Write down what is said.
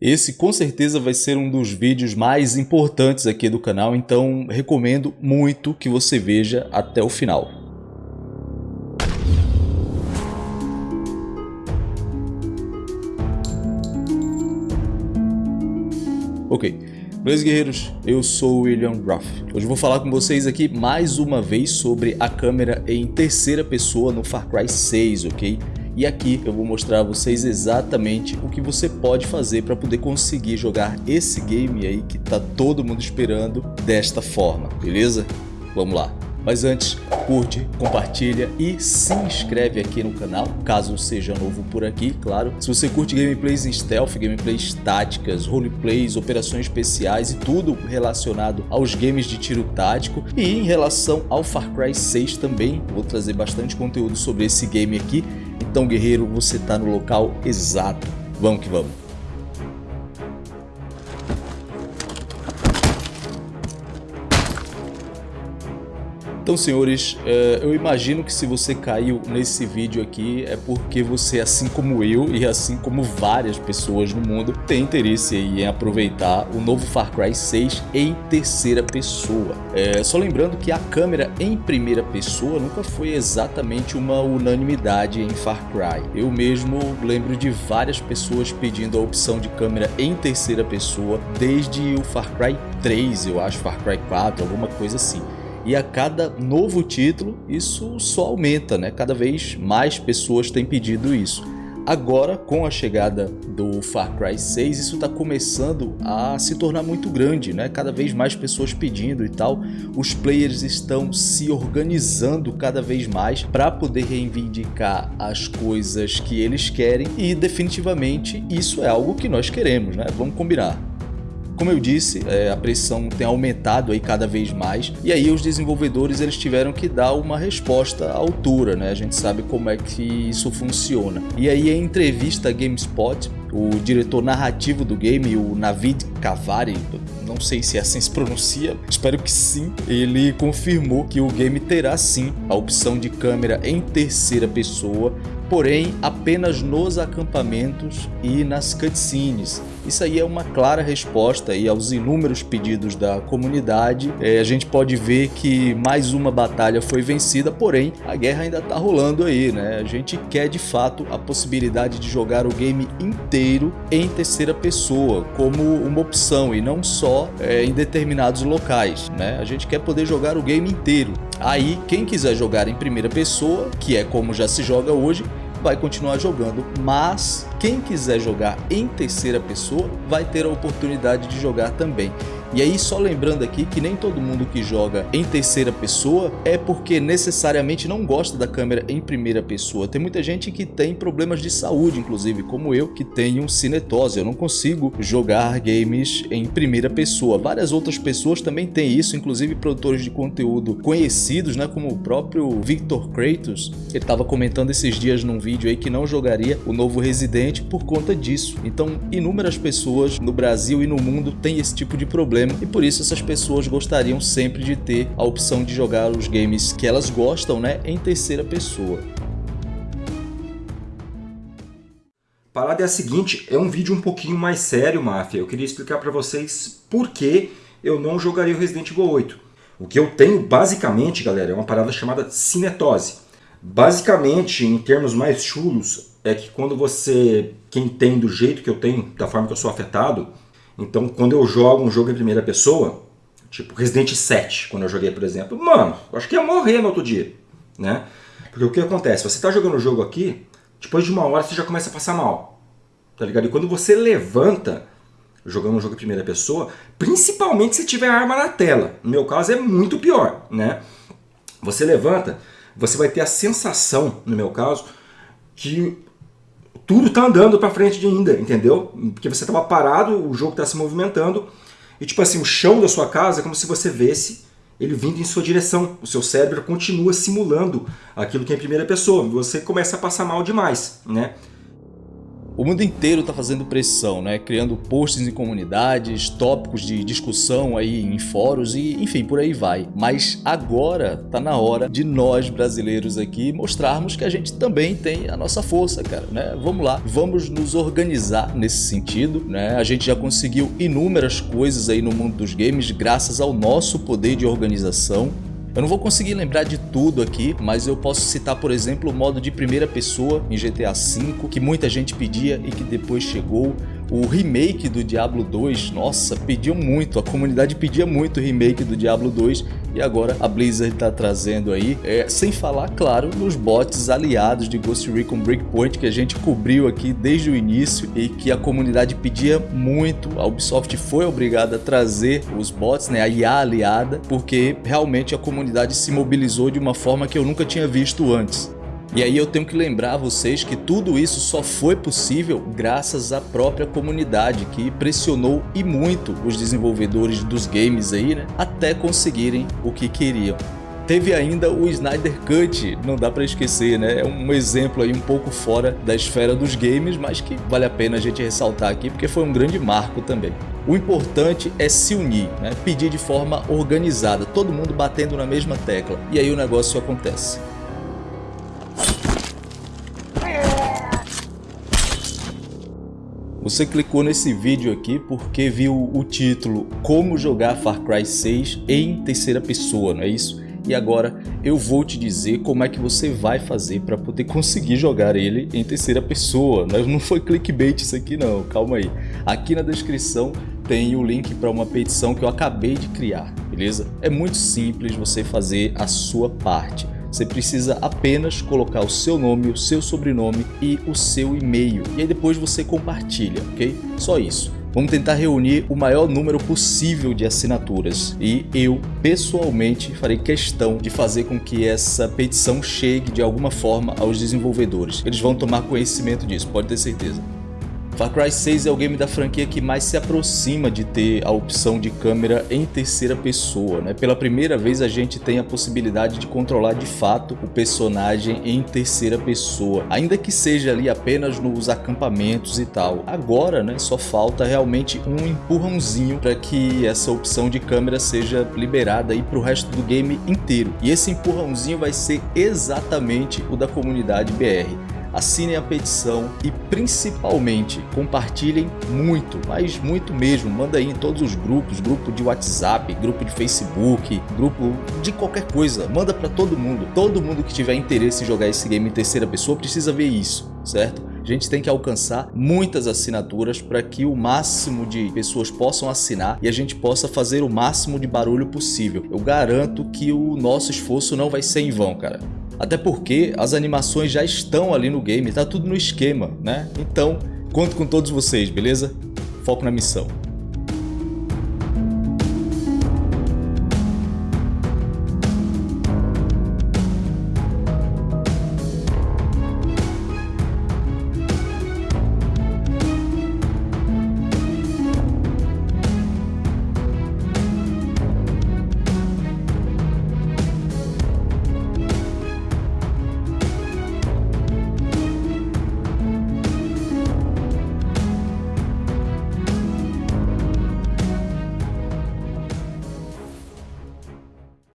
Esse com certeza vai ser um dos vídeos mais importantes aqui do canal, então recomendo muito que você veja até o final. Ok, beleza guerreiros? Eu sou o William Ruff. Hoje vou falar com vocês aqui mais uma vez sobre a câmera em terceira pessoa no Far Cry 6, ok? E aqui eu vou mostrar a vocês exatamente o que você pode fazer para poder conseguir jogar esse game aí que tá todo mundo esperando desta forma, beleza? Vamos lá. Mas antes, curte, compartilha e se inscreve aqui no canal, caso seja novo por aqui, claro. Se você curte gameplays em stealth, gameplays táticas, roleplays, operações especiais e tudo relacionado aos games de tiro tático. E em relação ao Far Cry 6 também, vou trazer bastante conteúdo sobre esse game aqui então, guerreiro, você está no local exato. Vamos que vamos. Então, senhores, é, eu imagino que se você caiu nesse vídeo aqui é porque você, assim como eu e assim como várias pessoas no mundo, tem interesse em aproveitar o novo Far Cry 6 em terceira pessoa. É, só lembrando que a câmera em primeira pessoa nunca foi exatamente uma unanimidade em Far Cry. Eu mesmo lembro de várias pessoas pedindo a opção de câmera em terceira pessoa desde o Far Cry 3, eu acho, Far Cry 4, alguma coisa assim. E a cada novo título, isso só aumenta, né? Cada vez mais pessoas têm pedido isso. Agora, com a chegada do Far Cry 6, isso está começando a se tornar muito grande, né? Cada vez mais pessoas pedindo e tal. Os players estão se organizando cada vez mais para poder reivindicar as coisas que eles querem e definitivamente isso é algo que nós queremos, né? Vamos combinar. Como eu disse, é, a pressão tem aumentado aí cada vez mais e aí os desenvolvedores eles tiveram que dar uma resposta à altura, né? A gente sabe como é que isso funciona. E aí em entrevista a GameSpot, o diretor narrativo do game, o Navid Kavari, não sei se assim se pronuncia, espero que sim, ele confirmou que o game terá sim a opção de câmera em terceira pessoa porém apenas nos acampamentos e nas cutscenes. Isso aí é uma clara resposta aí aos inúmeros pedidos da comunidade. É, a gente pode ver que mais uma batalha foi vencida, porém a guerra ainda está rolando aí, né? A gente quer de fato a possibilidade de jogar o game inteiro em terceira pessoa como uma opção e não só é, em determinados locais, né? A gente quer poder jogar o game inteiro. Aí, quem quiser jogar em primeira pessoa, que é como já se joga hoje, vai continuar jogando, mas quem quiser jogar em terceira pessoa vai ter a oportunidade de jogar também. E aí só lembrando aqui que nem todo mundo que joga em terceira pessoa é porque necessariamente não gosta da câmera em primeira pessoa. Tem muita gente que tem problemas de saúde, inclusive, como eu, que tenho cinetose. Eu não consigo jogar games em primeira pessoa. Várias outras pessoas também têm isso, inclusive produtores de conteúdo conhecidos, né, como o próprio Victor Kratos. Ele estava comentando esses dias num vídeo aí que não jogaria o novo Resident por conta disso. Então, inúmeras pessoas no Brasil e no mundo têm esse tipo de problema e por isso essas pessoas gostariam sempre de ter a opção de jogar os games que elas gostam né, em terceira pessoa. A parada é a seguinte, é um vídeo um pouquinho mais sério, Máfia. Eu queria explicar para vocês por que eu não jogaria o Resident Evil 8. O que eu tenho, basicamente, galera, é uma parada chamada cinetose. Basicamente, em termos mais chulos, é que quando você, quem tem do jeito que eu tenho, da forma que eu sou afetado, então, quando eu jogo um jogo em primeira pessoa, tipo Resident 7, quando eu joguei, por exemplo, mano, acho que ia morrer no outro dia, né? Porque o que acontece? Você tá jogando o jogo aqui, depois de uma hora você já começa a passar mal, tá ligado? E quando você levanta, jogando um jogo em primeira pessoa, principalmente se tiver arma na tela, no meu caso é muito pior, né? Você levanta, você vai ter a sensação, no meu caso, que tudo está andando para frente ainda, entendeu? Porque você estava parado, o jogo está se movimentando, e tipo assim, o chão da sua casa é como se você vesse ele vindo em sua direção. O seu cérebro continua simulando aquilo que é em primeira pessoa. Você começa a passar mal demais, né? O mundo inteiro está fazendo pressão, né? criando posts em comunidades, tópicos de discussão aí em fóruns e enfim, por aí vai. Mas agora está na hora de nós brasileiros aqui mostrarmos que a gente também tem a nossa força, cara. Né? Vamos lá, vamos nos organizar nesse sentido. Né? A gente já conseguiu inúmeras coisas aí no mundo dos games graças ao nosso poder de organização. Eu não vou conseguir lembrar de tudo aqui, mas eu posso citar, por exemplo, o modo de primeira pessoa em GTA V, que muita gente pedia e que depois chegou, o remake do Diablo 2, nossa, pediam muito, a comunidade pedia muito o remake do Diablo 2 e agora a Blizzard está trazendo aí, é, sem falar, claro, nos bots aliados de Ghost Recon Breakpoint que a gente cobriu aqui desde o início e que a comunidade pedia muito, a Ubisoft foi obrigada a trazer os bots, né, a IA aliada, porque realmente a comunidade se mobilizou de uma forma que eu nunca tinha visto antes. E aí eu tenho que lembrar vocês que tudo isso só foi possível graças à própria comunidade que pressionou e muito os desenvolvedores dos games aí, né, até conseguirem o que queriam. Teve ainda o Snyder Cut, não dá para esquecer, né? É um exemplo aí um pouco fora da esfera dos games, mas que vale a pena a gente ressaltar aqui porque foi um grande marco também. O importante é se unir, né? pedir de forma organizada, todo mundo batendo na mesma tecla, e aí o negócio acontece. Você clicou nesse vídeo aqui porque viu o título Como jogar Far Cry 6 em terceira pessoa, não é isso? E agora eu vou te dizer como é que você vai fazer para poder conseguir jogar ele em terceira pessoa. Não foi clickbait isso aqui não, calma aí. Aqui na descrição tem o link para uma petição que eu acabei de criar, beleza? É muito simples você fazer a sua parte. Você precisa apenas colocar o seu nome, o seu sobrenome e o seu e-mail. E aí depois você compartilha, ok? Só isso. Vamos tentar reunir o maior número possível de assinaturas e eu, pessoalmente, farei questão de fazer com que essa petição chegue de alguma forma aos desenvolvedores. Eles vão tomar conhecimento disso, pode ter certeza. Far Cry 6 é o game da franquia que mais se aproxima de ter a opção de câmera em terceira pessoa. Né? Pela primeira vez a gente tem a possibilidade de controlar de fato o personagem em terceira pessoa, ainda que seja ali apenas nos acampamentos e tal. Agora né, só falta realmente um empurrãozinho para que essa opção de câmera seja liberada para o resto do game inteiro. E esse empurrãozinho vai ser exatamente o da comunidade BR assinem a petição e principalmente compartilhem muito, mas muito mesmo. Manda aí em todos os grupos, grupo de WhatsApp, grupo de Facebook, grupo de qualquer coisa. Manda para todo mundo. Todo mundo que tiver interesse em jogar esse game em terceira pessoa precisa ver isso, certo? A gente tem que alcançar muitas assinaturas para que o máximo de pessoas possam assinar e a gente possa fazer o máximo de barulho possível. Eu garanto que o nosso esforço não vai ser em vão, cara. Até porque as animações já estão ali no game, tá tudo no esquema, né? Então, conto com todos vocês, beleza? Foco na missão.